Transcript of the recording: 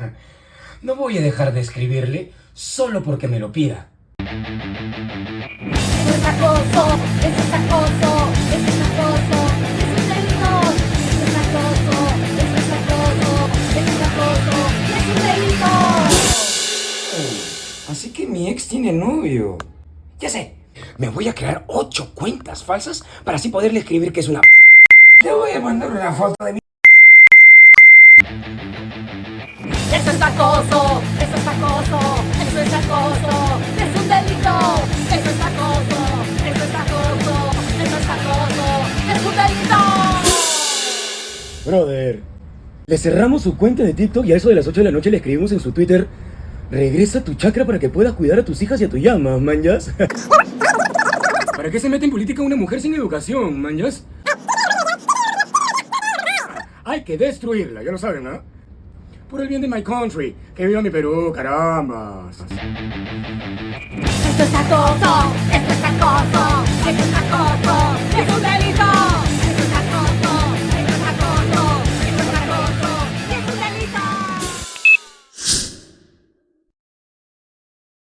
No voy a dejar de escribirle solo porque me lo pida. Eso es acoso, eso es acoso, eso es acoso, eso es delito. Eso es acoso, eso es acoso, eso es acoso, eso es delito. Así que mi ex tiene novio. Ya sé, me voy a crear ocho cuentas falsas para así poderle escribir que es una p. Le voy a mandar una foto de mi... Eso es acoso, eso es acoso, eso es acoso, es un delito. Eso es acoso, eso es acoso, eso es acoso, es un delito. Brother, le cerramos su cuenta de TikTok y a eso de las 8 de la noche le escribimos en su Twitter Regresa a tu chakra para que puedas cuidar a tus hijas y a tu llama, manjas. ¿Para qué se mete en política una mujer sin educación, manjas? Hay que destruirla, ya lo saben, ¿no? Por el bien de my country, que viva mi Perú, caramba. Esto es acoso, esto